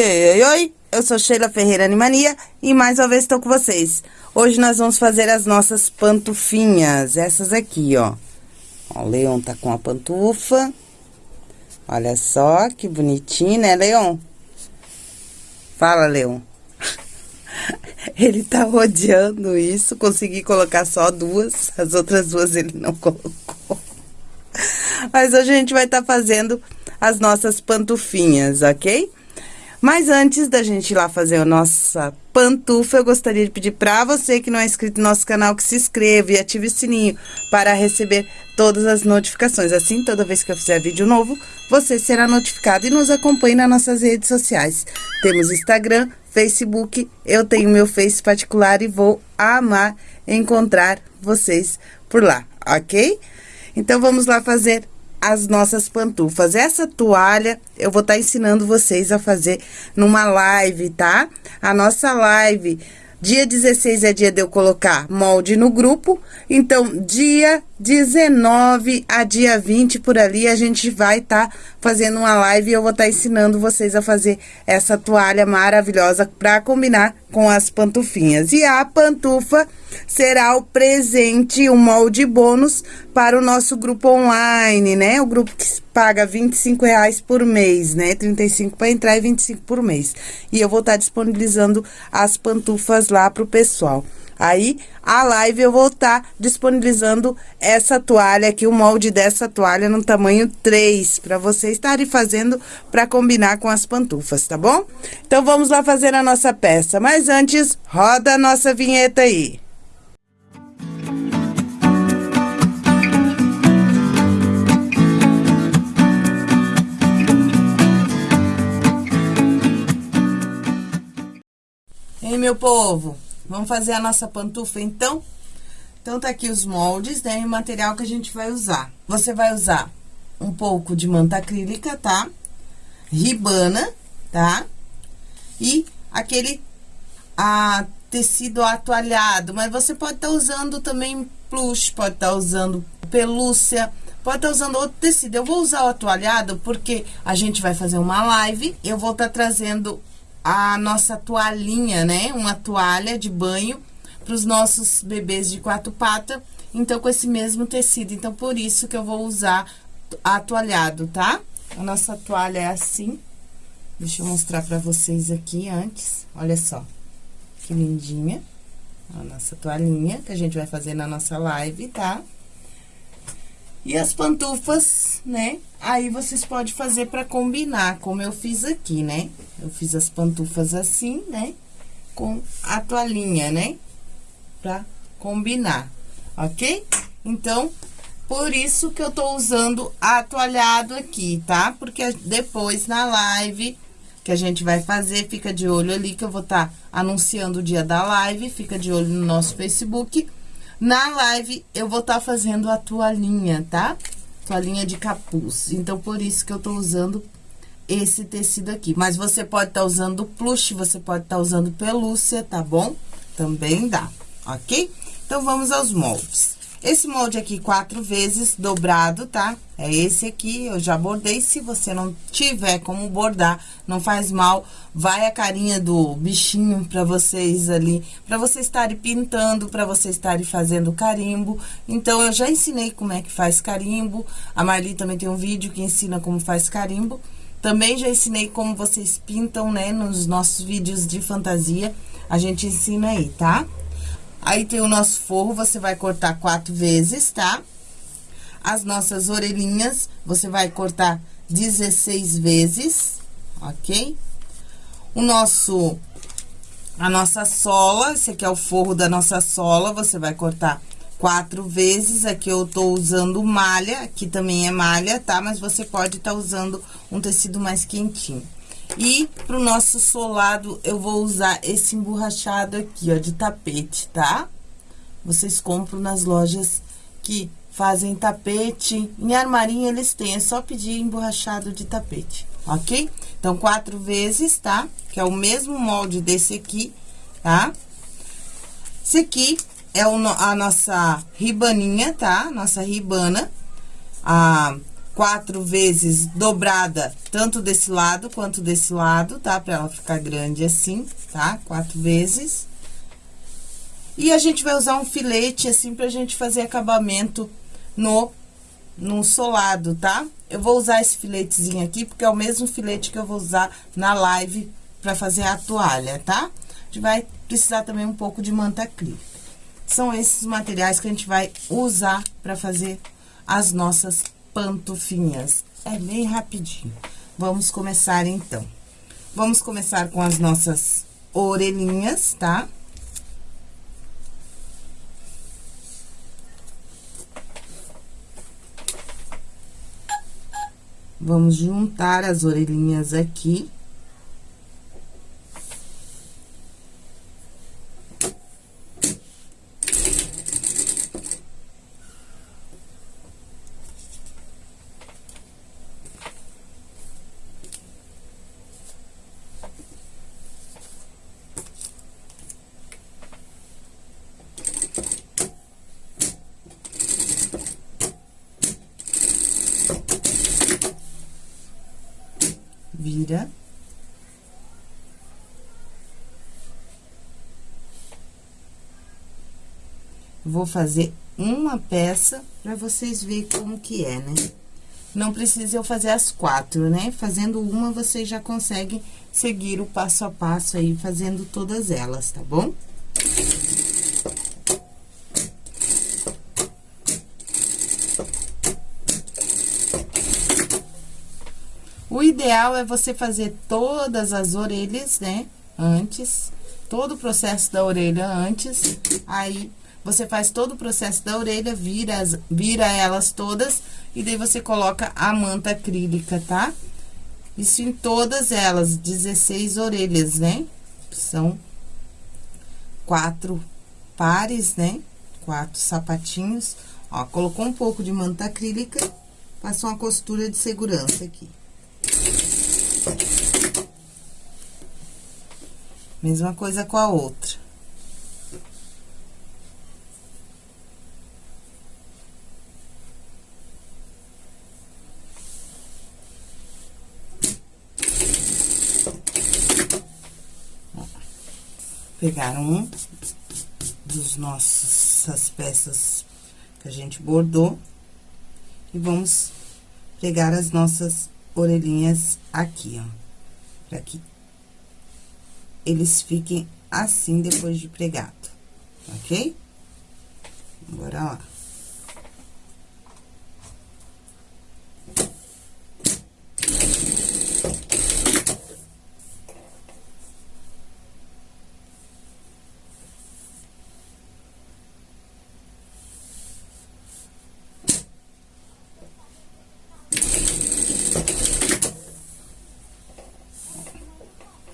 Oi, oi, oi, oi, eu sou Sheila Ferreira Animania e mais uma vez estou com vocês. Hoje nós vamos fazer as nossas pantufinhas, essas aqui, ó. ó o Leon tá com a pantufa. Olha só que bonitinho, né, Leon? Fala, Leon. Ele tá odiando isso, consegui colocar só duas, as outras duas ele não colocou. Mas hoje a gente vai estar tá fazendo as nossas pantufinhas, ok? Mas antes da gente ir lá fazer a nossa pantufa, eu gostaria de pedir para você que não é inscrito no nosso canal que se inscreva e ative o sininho para receber todas as notificações. Assim, toda vez que eu fizer vídeo novo, você será notificado e nos acompanhe nas nossas redes sociais. Temos Instagram, Facebook, eu tenho meu Face particular e vou amar encontrar vocês por lá, ok? Então, vamos lá fazer as nossas pantufas. Essa toalha eu vou estar tá ensinando vocês a fazer numa live, tá? A nossa live Dia 16 é dia de eu colocar molde no grupo. Então, dia 19 a dia 20 por ali, a gente vai estar tá fazendo uma live e eu vou estar tá ensinando vocês a fazer essa toalha maravilhosa para combinar com as pantufinhas. E a pantufa será o presente, o molde bônus para o nosso grupo online, né? O grupo que paga 25 reais por mês, né? 35 para entrar e 25 por mês. E eu vou estar tá disponibilizando as pantufas lá pro pessoal. Aí, a live eu vou estar tá disponibilizando essa toalha aqui, o molde dessa toalha no tamanho 3, para vocês estarem fazendo para combinar com as pantufas, tá bom? Então, vamos lá fazer a nossa peça. Mas antes, roda a nossa vinheta aí. Hein, meu povo? Vamos fazer a nossa pantufa, então? Então, tá aqui os moldes, né? E o material que a gente vai usar. Você vai usar um pouco de manta acrílica, tá? Ribana, tá? E aquele a, tecido atoalhado, mas você pode estar tá usando também plush, pode estar tá usando pelúcia, pode estar tá usando outro tecido. Eu vou usar o atoalhado porque a gente vai fazer uma live, eu vou estar tá trazendo a nossa toalhinha, né? Uma toalha de banho para os nossos bebês de quatro patas. Então, com esse mesmo tecido. Então, por isso que eu vou usar atoalhado, tá? A nossa toalha é assim. Deixa eu mostrar para vocês aqui antes. Olha só. Que lindinha. A nossa toalhinha que a gente vai fazer na nossa live, tá? Tá? E as pantufas, né? Aí, vocês podem fazer pra combinar, como eu fiz aqui, né? Eu fiz as pantufas assim, né? Com a toalhinha, né? Pra combinar, ok? Então, por isso que eu tô usando atoalhado aqui, tá? Porque depois, na live que a gente vai fazer, fica de olho ali, que eu vou estar tá anunciando o dia da live, fica de olho no nosso Facebook na live, eu vou estar tá fazendo a toalhinha, tá? Toalhinha de capuz. Então, por isso que eu tô usando esse tecido aqui. Mas você pode estar tá usando plush, você pode estar tá usando pelúcia, tá bom? Também dá, ok? Então, vamos aos moldes. Esse molde aqui, quatro vezes dobrado, tá? É esse aqui, eu já bordei. Se você não tiver como bordar, não faz mal. Vai a carinha do bichinho pra vocês ali, pra vocês estarem pintando, pra vocês estarem fazendo carimbo. Então, eu já ensinei como é que faz carimbo. A Marli também tem um vídeo que ensina como faz carimbo. Também já ensinei como vocês pintam, né, nos nossos vídeos de fantasia. A gente ensina aí, tá? Aí, tem o nosso forro, você vai cortar quatro vezes, tá? As nossas orelhinhas, você vai cortar 16 vezes, ok? O nosso, a nossa sola, esse aqui é o forro da nossa sola, você vai cortar quatro vezes. Aqui eu tô usando malha, aqui também é malha, tá? Mas você pode estar tá usando um tecido mais quentinho. E pro nosso solado, eu vou usar esse emborrachado aqui, ó, de tapete, tá? Vocês compram nas lojas que fazem tapete. Em armarinho eles têm, é só pedir emborrachado de tapete, ok? Então, quatro vezes, tá? Que é o mesmo molde desse aqui, tá? Esse aqui é o, a nossa ribaninha, tá? Nossa ribana. A quatro vezes dobrada, tanto desse lado quanto desse lado, tá? Pra ela ficar grande assim, tá? Quatro vezes. E a gente vai usar um filete, assim, pra gente fazer acabamento no, no solado, tá? Eu vou usar esse filetezinho aqui, porque é o mesmo filete que eu vou usar na live pra fazer a toalha, tá? A gente vai precisar também um pouco de manta acrílica. São esses materiais que a gente vai usar pra fazer as nossas pantufinhas. É bem rapidinho. Vamos começar, então. Vamos começar com as nossas orelhinhas, tá? Vamos juntar as orelhinhas aqui. vira. Vou fazer uma peça pra vocês verem como que é, né? Não precisa eu fazer as quatro, né? Fazendo uma, vocês já conseguem seguir o passo a passo aí, fazendo todas elas, tá bom? O ideal é você fazer todas as orelhas, né? Antes, todo o processo da orelha antes, aí você faz todo o processo da orelha, vira, as, vira elas todas, e daí você coloca a manta acrílica, tá? Isso em todas elas, 16 orelhas, né? São quatro pares, né? Quatro sapatinhos. Ó, colocou um pouco de manta acrílica, passa uma costura de segurança aqui. Mesma coisa com a outra. Pegar um dos nossas peças que a gente bordou e vamos pegar as nossas orelhinhas aqui, ó. Pra que eles fiquem assim depois de pregado, ok? Bora lá.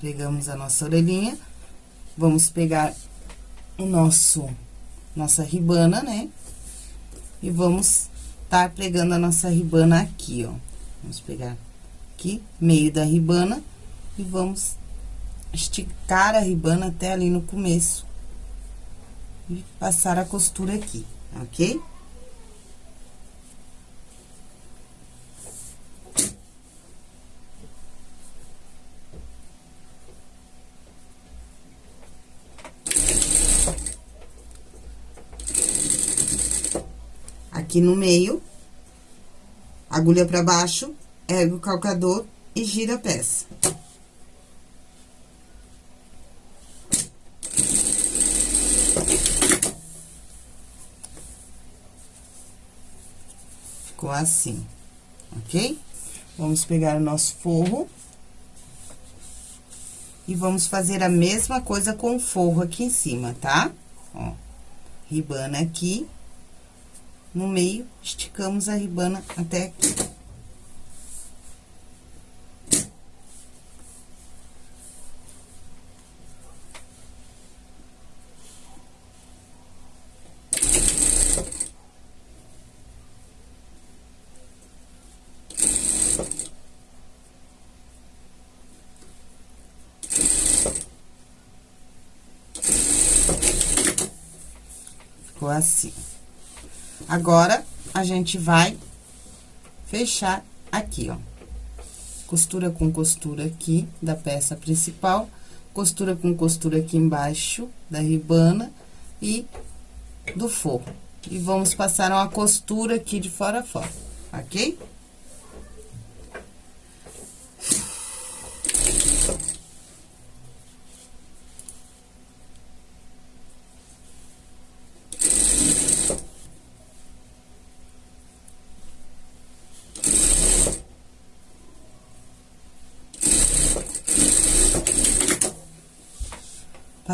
Pegamos a nossa orelhinha, vamos pegar o nosso, nossa ribana, né? E vamos tá pregando a nossa ribana aqui, ó. Vamos pegar aqui, meio da ribana, e vamos esticar a ribana até ali no começo. E passar a costura aqui, ok? Aqui no meio, agulha pra baixo, ergue o calcador e gira a peça. Ficou assim, ok? Vamos pegar o nosso forro. E vamos fazer a mesma coisa com o forro aqui em cima, tá? Ó, ribana aqui no meio, esticamos a ribana até aqui. Ficou assim. Agora, a gente vai fechar aqui, ó. Costura com costura aqui da peça principal, costura com costura aqui embaixo da ribana e do forro. E vamos passar uma costura aqui de fora a fora, ok?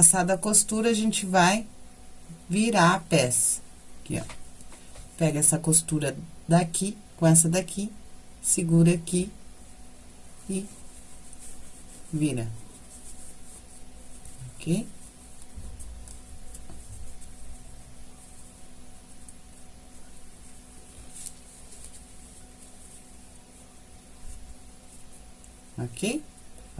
Passada a costura, a gente vai virar a peça. Aqui, ó. Pega essa costura daqui com essa daqui, segura aqui e vira. Ok? Ok?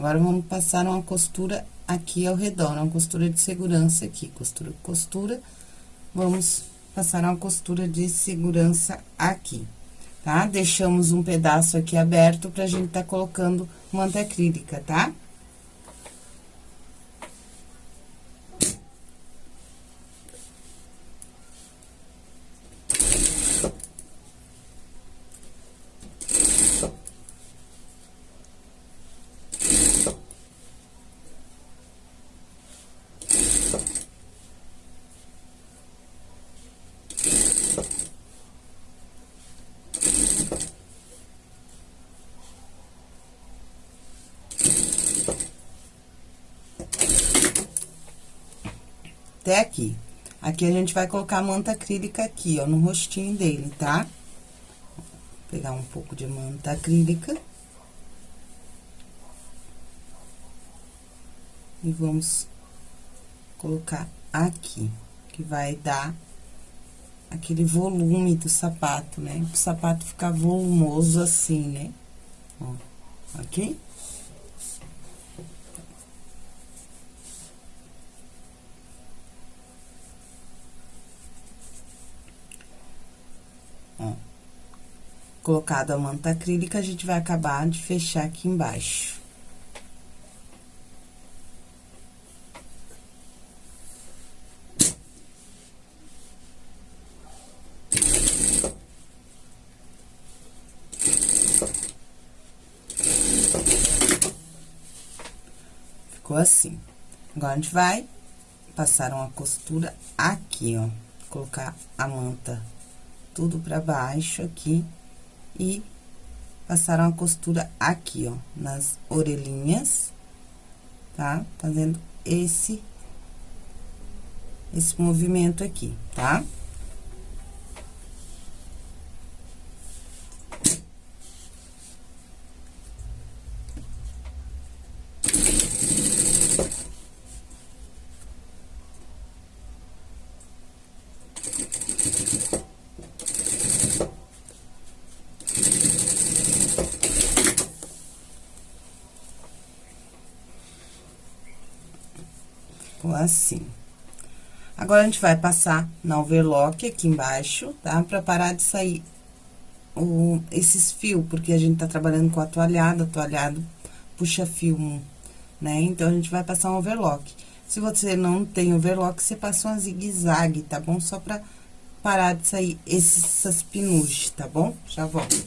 Agora, vamos passar uma costura aqui ao redor, uma costura de segurança aqui, costura, costura, vamos passar uma costura de segurança aqui, tá? Deixamos um pedaço aqui aberto pra gente tá colocando manta acrílica, tá? Aqui. Aqui a gente vai colocar a manta acrílica aqui, ó, no rostinho dele, tá? Vou pegar um pouco de manta acrílica. E vamos colocar aqui, que vai dar aquele volume do sapato, né? O sapato ficar volumoso assim, né? Ó, aqui. Colocado a manta acrílica, a gente vai acabar de fechar aqui embaixo. Ficou assim. Agora, a gente vai passar uma costura aqui, ó. Colocar a manta tudo pra baixo aqui e passar uma costura aqui, ó, nas orelhinhas, tá? Fazendo esse, esse movimento aqui, tá? Tá? Assim. Agora, a gente vai passar na overlock aqui embaixo, tá? Pra parar de sair o, esses fios, porque a gente tá trabalhando com a toalhada, toalhado puxa fio, né? Então, a gente vai passar um overlock. Se você não tem overlock, você passa uma zigue-zague, tá bom? Só pra parar de sair essas penugens, tá bom? Já volto.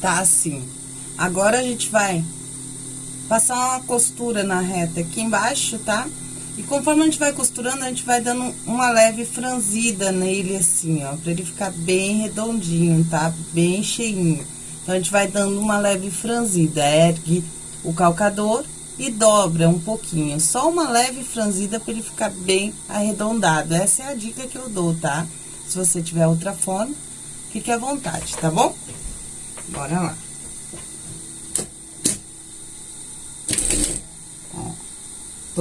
Tá assim. Agora, a gente vai passar uma costura na reta aqui embaixo, tá? E conforme a gente vai costurando, a gente vai dando uma leve franzida nele, assim, ó, pra ele ficar bem redondinho, tá? Bem cheinho. Então, a gente vai dando uma leve franzida, ergue o calcador e dobra um pouquinho. Só uma leve franzida pra ele ficar bem arredondado. Essa é a dica que eu dou, tá? Se você tiver outra forma, fique à vontade, tá bom? Bora lá.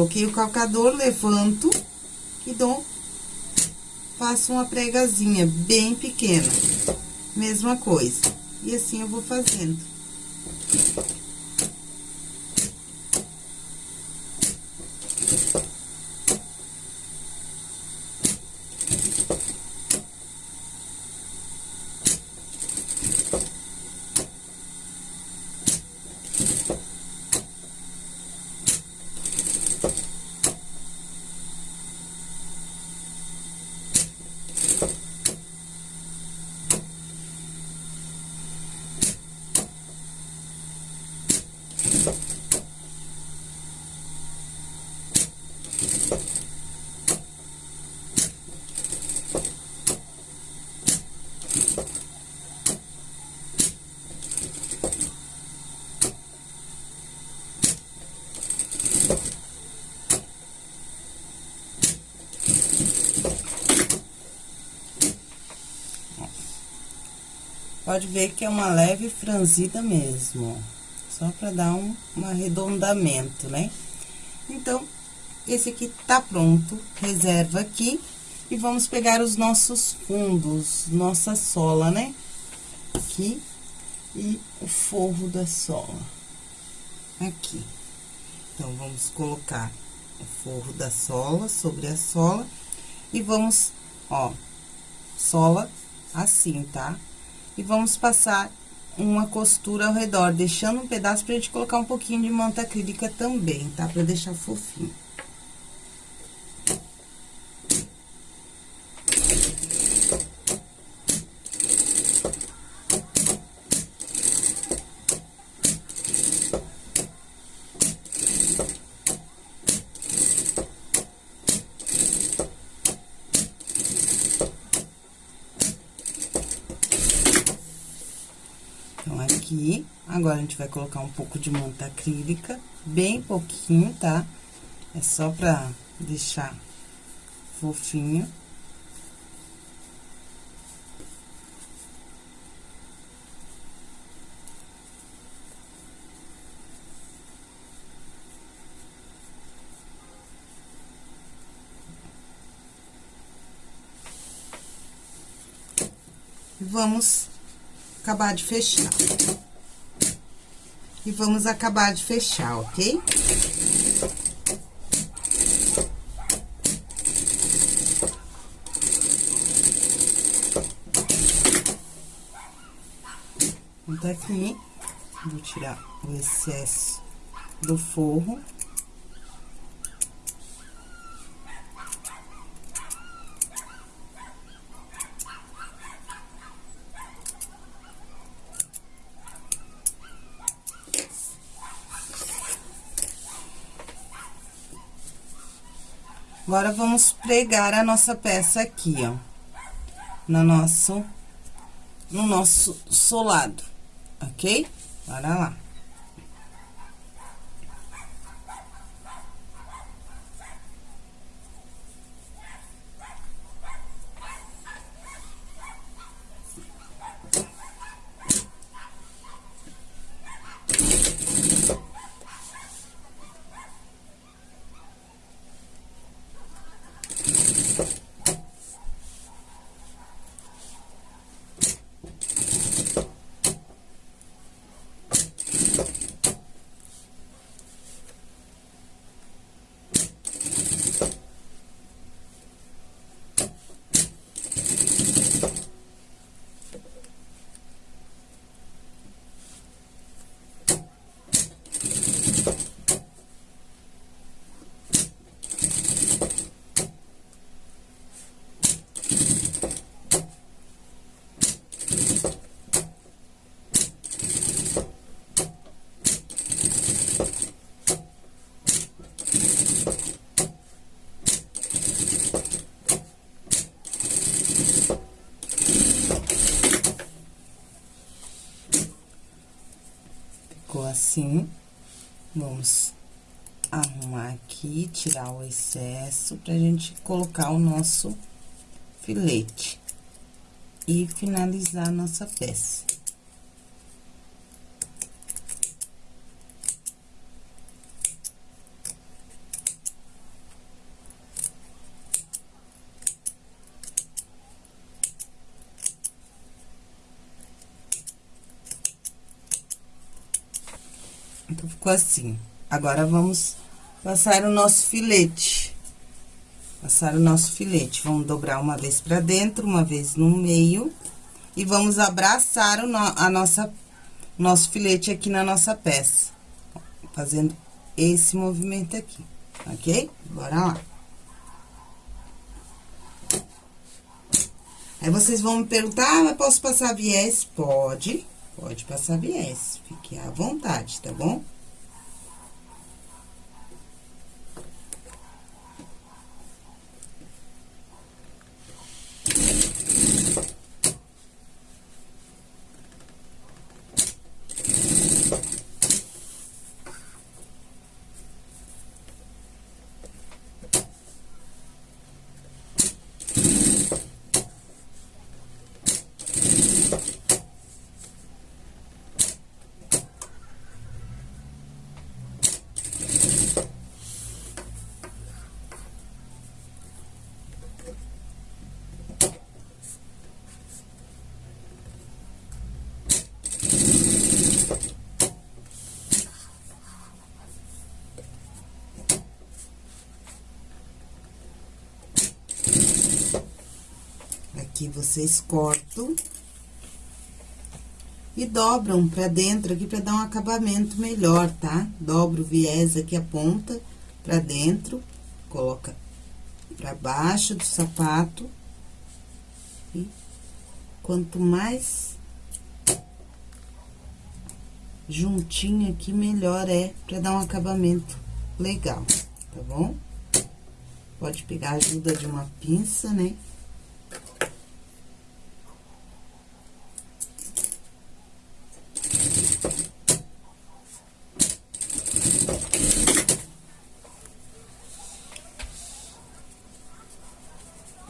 Toquei o calcador, levanto e dou, faço uma pregazinha bem pequena. Mesma coisa. E assim eu vou fazendo. Pode ver que é uma leve franzida mesmo. Só pra dar um, um arredondamento, né? Então, esse aqui tá pronto, reserva aqui. E vamos pegar os nossos fundos, nossa sola, né? Aqui, e o forro da sola. Aqui. Então, vamos colocar o forro da sola sobre a sola. E vamos, ó, sola assim, tá? E vamos passar uma costura ao redor, deixando um pedaço pra gente colocar um pouquinho de manta acrílica também, tá? Pra deixar fofinho. aqui. Agora, a gente vai colocar um pouco de manta acrílica, bem pouquinho, tá? É só pra deixar fofinho. Vamos acabar de fechar. E vamos acabar de fechar, ok? Então, aqui, vou tirar o excesso do forro. Agora, vamos pregar a nossa peça aqui, ó. No nosso, no nosso solado, ok? Bora lá. Assim. Vamos arrumar aqui, tirar o excesso pra gente colocar o nosso filete. E finalizar a nossa peça. Então, ficou assim. Agora, vamos passar o nosso filete. Passar o nosso filete. Vamos dobrar uma vez pra dentro, uma vez no meio. E vamos abraçar o no, a nossa, nosso filete aqui na nossa peça. Fazendo esse movimento aqui, ok? Bora lá. Aí, vocês vão me perguntar, ah, mas posso passar viés? Pode. Pode passar viés, fique à vontade, tá bom? Aqui vocês cortam e dobram pra dentro aqui pra dar um acabamento melhor, tá? Dobra o viés aqui a ponta pra dentro, coloca pra baixo do sapato. E quanto mais juntinho aqui, melhor é pra dar um acabamento legal, tá bom? Pode pegar a ajuda de uma pinça, né?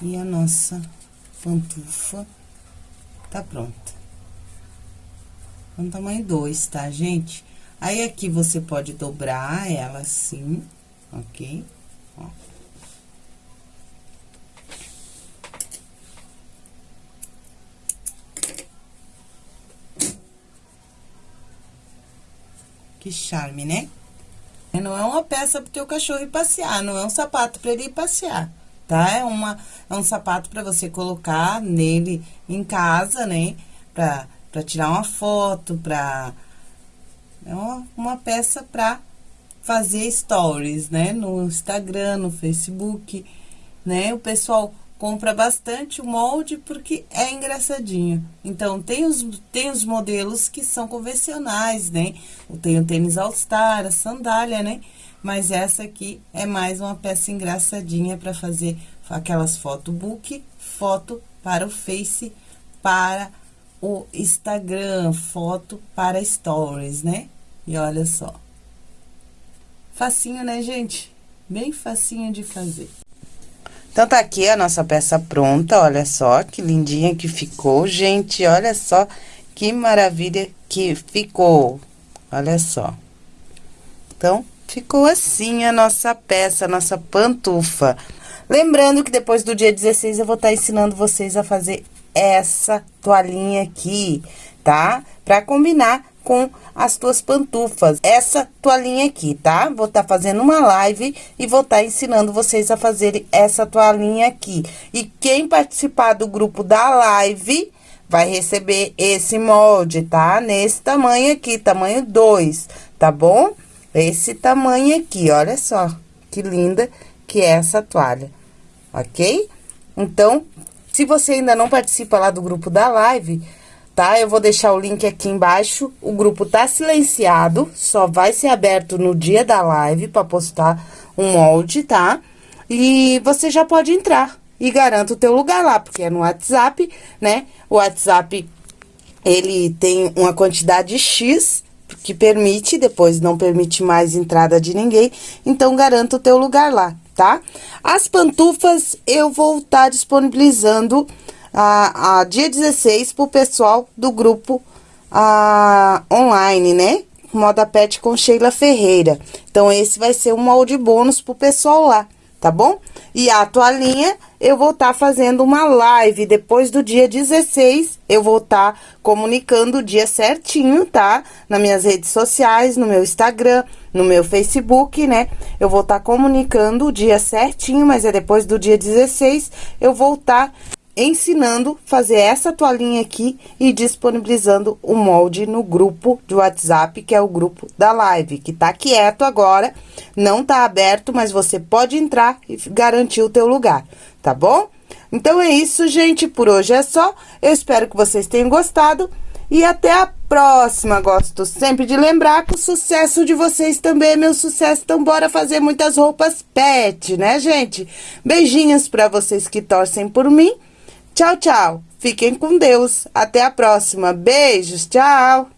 E a pantufa tá pronta. No tamanho 2, tá, gente? Aí, aqui, você pode dobrar ela assim, ok? Ó. Que charme, né? Não é uma peça pro teu cachorro ir passear, não é um sapato para ele ir passear tá? É, uma, é um sapato para você colocar nele em casa, né? Pra, pra tirar uma foto, pra... É uma, uma peça pra fazer stories, né? No Instagram, no Facebook, né? O pessoal compra bastante o molde porque é engraçadinho. Então, tem os, tem os modelos que são convencionais, né? Tem o tênis All Star, a sandália, né? Mas essa aqui é mais uma peça engraçadinha para fazer aquelas foto book, foto para o Face, para o Instagram, foto para stories, né? E olha só. Facinho, né, gente? Bem facinho de fazer. Então, tá aqui a nossa peça pronta, olha só que lindinha que ficou, gente, olha só que maravilha que ficou, olha só. Então, Ficou assim a nossa peça, a nossa pantufa. Lembrando que depois do dia 16 eu vou estar tá ensinando vocês a fazer essa toalhinha aqui, tá? Pra combinar com as tuas pantufas. Essa toalhinha aqui, tá? Vou estar tá fazendo uma live e vou estar tá ensinando vocês a fazerem essa toalhinha aqui. E quem participar do grupo da live vai receber esse molde, tá? Nesse tamanho aqui, tamanho 2, tá bom? Esse tamanho aqui, olha só, que linda que é essa toalha, ok? Então, se você ainda não participa lá do grupo da live, tá? Eu vou deixar o link aqui embaixo. O grupo tá silenciado, só vai ser aberto no dia da live para postar um molde, tá? E você já pode entrar e garanta o teu lugar lá, porque é no WhatsApp, né? O WhatsApp, ele tem uma quantidade X que permite, depois não permite mais entrada de ninguém, então garanta o teu lugar lá, tá? As pantufas eu vou estar tá disponibilizando a, a dia 16 pro pessoal do grupo a, online, né? Moda Pet com Sheila Ferreira. Então, esse vai ser um molde bônus pro pessoal lá, tá bom? E a toalhinha eu vou estar tá fazendo uma live depois do dia 16. Eu vou estar tá comunicando o dia certinho, tá? Nas minhas redes sociais, no meu Instagram, no meu Facebook, né? Eu vou estar tá comunicando o dia certinho, mas é depois do dia 16. Eu vou estar tá ensinando fazer essa toalhinha aqui e disponibilizando o molde no grupo de WhatsApp, que é o grupo da live, que tá quieto agora, não tá aberto, mas você pode entrar e garantir o teu lugar, tá bom? Então, é isso, gente, por hoje é só, eu espero que vocês tenham gostado e até a próxima. Gosto sempre de lembrar que o sucesso de vocês também é meu sucesso, então bora fazer muitas roupas pet, né, gente? Beijinhos pra vocês que torcem por mim Tchau, tchau. Fiquem com Deus. Até a próxima. Beijos. Tchau.